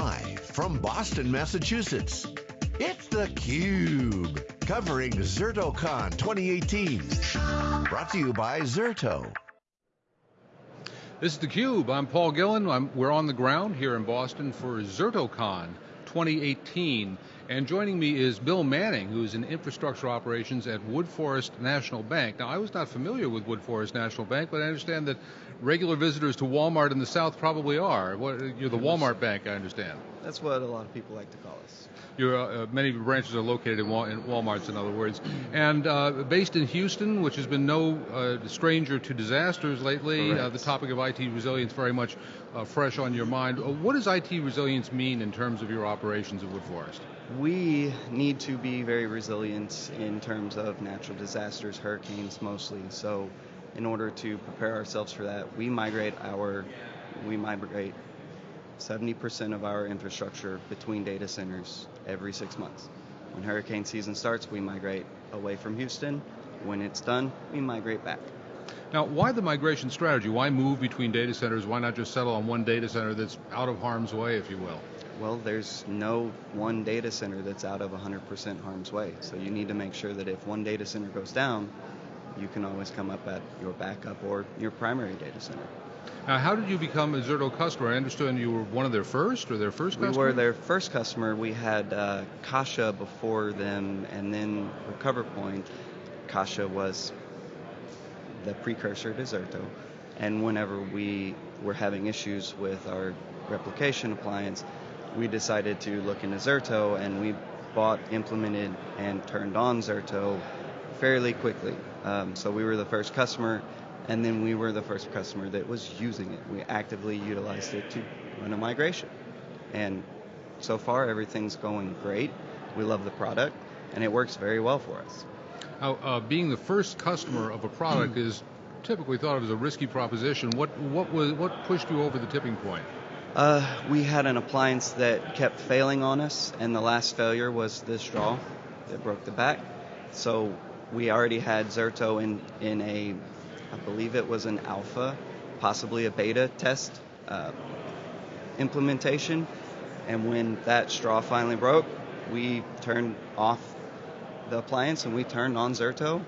Live from Boston, Massachusetts, it's theCUBE. Covering ZertoCon 2018. Brought to you by Zerto. This is theCUBE, I'm Paul Gillen. I'm, we're on the ground here in Boston for ZertoCon 2018. And joining me is Bill Manning, who's in infrastructure operations at Woodforest National Bank. Now, I was not familiar with Woodforest National Bank, but I understand that regular visitors to Walmart in the South probably are. What, you're the Walmart Bank, I understand. That's what a lot of people like to call us. Your, uh, many branches are located in, Wal in, Walmarts, in other words, and uh, based in Houston, which has been no uh, stranger to disasters lately. Uh, the topic of IT resilience very much uh, fresh on your mind. Uh, what does IT resilience mean in terms of your operations at Woodforest? We need to be very resilient in terms of natural disasters, hurricanes mostly. So, in order to prepare ourselves for that, we migrate our we migrate 70% of our infrastructure between data centers every six months. When hurricane season starts, we migrate away from Houston. When it's done, we migrate back. Now, why the migration strategy? Why move between data centers? Why not just settle on one data center that's out of harm's way, if you will? Well, there's no one data center that's out of 100% harm's way. So you need to make sure that if one data center goes down, you can always come up at your backup or your primary data center. Now, how did you become a Zerto customer? I understand you were one of their first, or their first customer? We were their first customer. We had uh, Kashya before them, and then RecoverPoint. Kashya was the precursor to Zerto. And whenever we were having issues with our replication appliance, we decided to look into Zerto, and we bought, implemented, and turned on Zerto fairly quickly. Um, so we were the first customer and then we were the first customer that was using it. We actively utilized it to run a migration. And so far, everything's going great. We love the product, and it works very well for us. Now, uh, being the first customer of a product is typically thought of as a risky proposition. What what was what pushed you over the tipping point? Uh, we had an appliance that kept failing on us, and the last failure was this draw that broke the back. So we already had Zerto in in a I believe it was an alpha, possibly a beta test uh, implementation. And when that straw finally broke, we turned off the appliance and we turned on Zerto,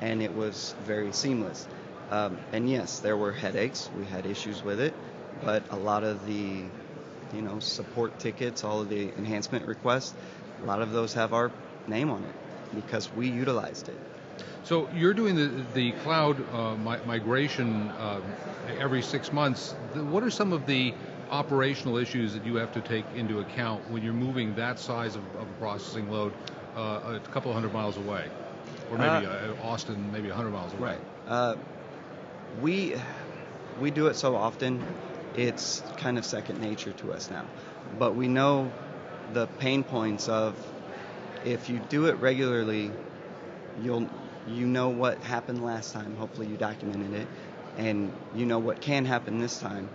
and it was very seamless. Um, and yes, there were headaches. We had issues with it, but a lot of the, you know, support tickets, all of the enhancement requests, a lot of those have our name on it because we utilized it. So you're doing the the cloud uh, mi- migration uh, every six months. What are some of the operational issues that you have to take into account when you're moving that size of, of a processing load uh, a couple of hundred miles away, or maybe uh, uh, Austin, maybe a hundred miles away? Right. Uh, we we do it so often, it's kind of second nature to us now. But we know the pain points of if you do it regularly, you'll you know what happened last time. Hopefully, you documented it, and you know what can happen this time.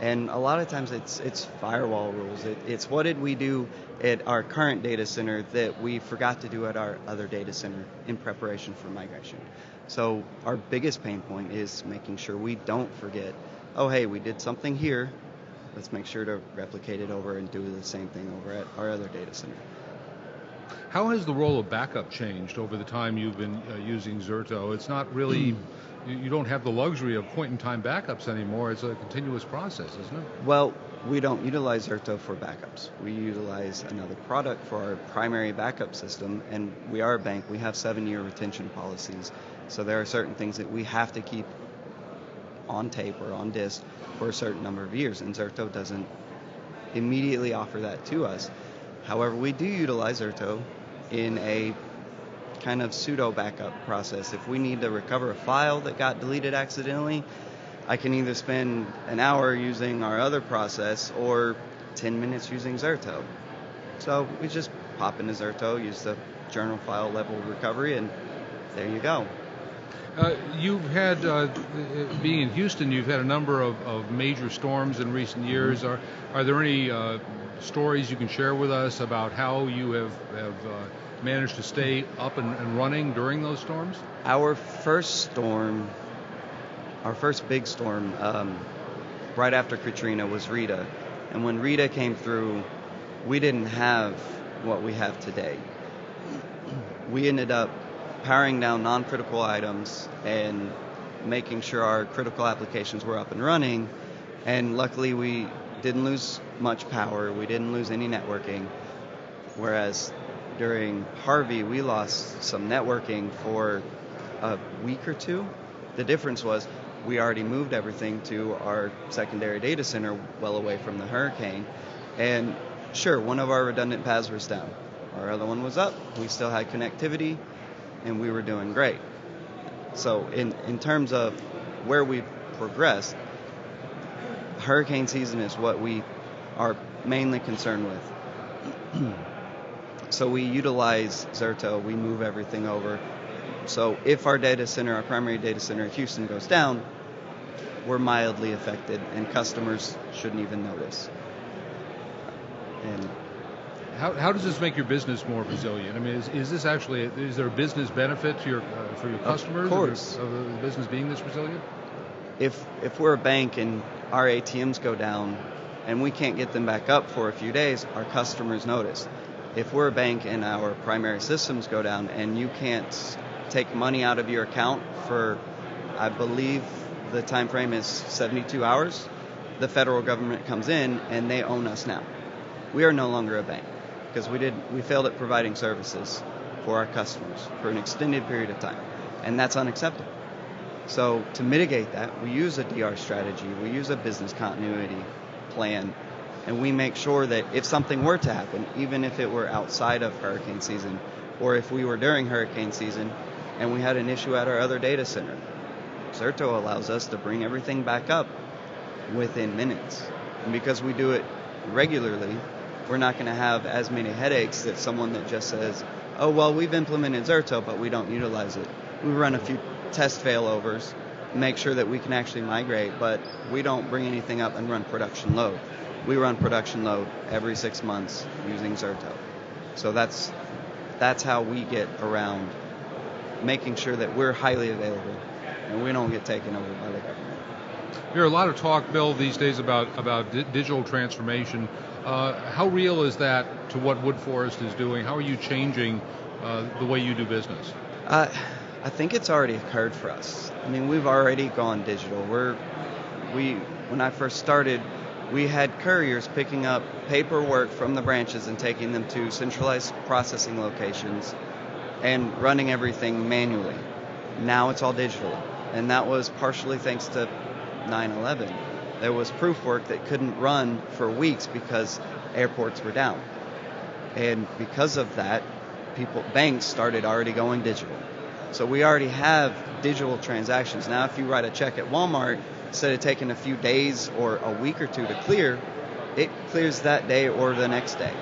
And a lot of times, it's it's firewall rules. It, it's what did we do at our current data center that we forgot to do at our other data center in preparation for migration. So our biggest pain point is making sure we don't forget. Oh, hey, we did something here. Let's make sure to replicate it over and do the same thing over at our other data center. How has the role of backup changed over the time you've been uh, using Zerto? It's not really, you don't have the luxury of point in time backups anymore. It's a continuous process, isn't it? Well, we don't utilize Zerto for backups. We utilize another product for our primary backup system, and we are a bank. We have seven year retention policies. So there are certain things that we have to keep on tape or on disk for a certain number of years, and Zerto doesn't immediately offer that to us. However, we do utilize Zerto in a kind of pseudo backup process. If we need to recover a file that got deleted accidentally, I can either spend an hour using our other process or 10 minutes using Zerto. So we just pop into Zerto, use the journal file level recovery, and there you go. Uh, you've had, uh, being in Houston, you've had a number of, of major storms in recent years. Mm-hmm. Are, are there any uh, stories you can share with us about how you have, have uh, managed to stay up and, and, running during those storms? Our first storm, our first big storm, um, right after Katrina was Rita. And when Rita came through, we didn't have what we have today. We ended up powering down non critical items and making sure our critical applications were up and running. And luckily, we didn't lose much power, we didn't lose any networking. Whereas during Harvey, we lost some networking for a week or two. The difference was we already moved everything to our secondary data center well away from the hurricane. And sure, one of our redundant paths was down. Our other one was up. We still had connectivity and we were doing great. So, in, in terms of where we've progressed, hurricane season is what we are mainly concerned with. so, we utilize Zerto, we move everything over. So, if our data center, our primary data center in Houston goes down, we're mildly affected, and customers shouldn't even notice. And how, how does this make your business more resilient? I mean, is, is this actually is there a business benefit to your uh, for your customers of, course. of the business being this resilient? If if we're a bank and our ATMs go down and we can't get them back up for a few days, our customers notice. If we're a bank and our primary systems go down and you can't take money out of your account for, I believe the time frame is 72 hours, the federal government comes in and they own us now. We are no longer a bank because we did we failed at providing services for our customers for an extended period of time, and that's unacceptable. So to mitigate that, we use a DR strategy, we use a business continuity plan, and we make sure that if something were to happen, even if it were outside of hurricane season, or if we were during hurricane season and we had an issue at our other data center, Zerto allows us to bring everything back up within minutes. And because we do it regularly, we're not going to have as many headaches that someone that just says, oh, well, we've implemented Zerto, but we don't utilize it. We run a few test failovers, make sure that we can actually migrate, but we don't bring anything up and run production load. We run production load every six months using Zerto. So that's that's how we get around making sure that we're highly available and we don't get taken over by the government. There are a lot of talk, Bill, these days about about digital transformation. Uh, how real is that to what Woodforest is doing? How are you changing uh, the way you do business? Uh, I think it's already occurred for us. I mean, we've already gone digital. We're we when I first started, we had couriers picking up paperwork from the branches and taking them to centralized processing locations and running everything manually. Now it's all digital, and that was partially thanks to 9/11 there was proof work that couldn't run for weeks because airports were down. And because of that, people banks started already going digital. So we already have digital transactions. Now if you write a check at Walmart, instead of taking a few days or a week or two to clear, it clears that day or the next day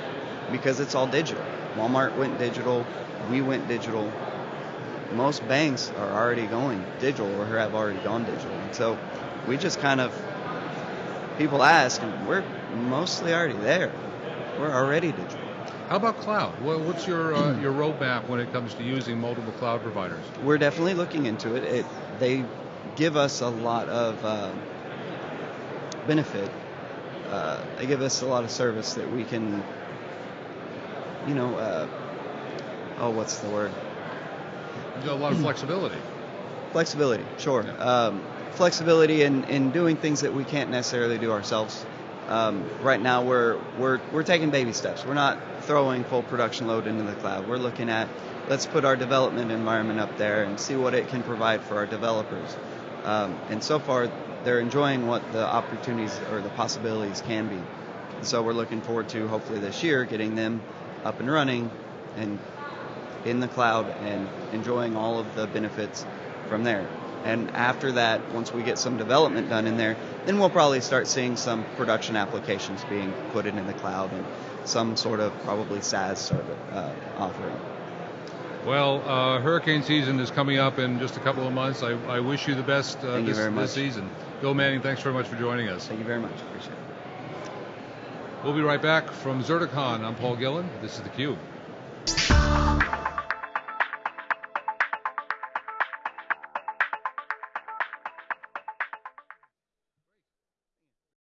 because it's all digital. Walmart went digital, we went digital. Most banks are already going digital or have already gone digital. And so we just kind of people ask, and we're mostly already there. We're already digital. How about cloud? What's your uh, your roadmap when it comes to using multiple cloud providers? We're definitely looking into it. it they give us a lot of uh, benefit. Uh, they give us a lot of service that we can, you know, uh, oh, what's the word? You got a lot of flexibility. Flexibility, sure. Yeah. Um, flexibility in, in doing things that we can't necessarily do ourselves. Um, right now, we're, we're, we're taking baby steps. We're not throwing full production load into the cloud. We're looking at let's put our development environment up there and see what it can provide for our developers. Um, and so far, they're enjoying what the opportunities or the possibilities can be. And so we're looking forward to hopefully this year getting them up and running and in the cloud and enjoying all of the benefits from there. And after that, once we get some development done in there, then we'll probably start seeing some production applications being put in, the cloud and some sort of probably SaaS service uh, offering. Well, uh, hurricane season is coming up in just a couple of months. I, I wish you the best uh, this, this, season. Bill Manning, thanks very much for joining us. Thank you very much. Appreciate it. We'll be right back from ZertoCon. I'm Paul Gillen. This is theCUBE.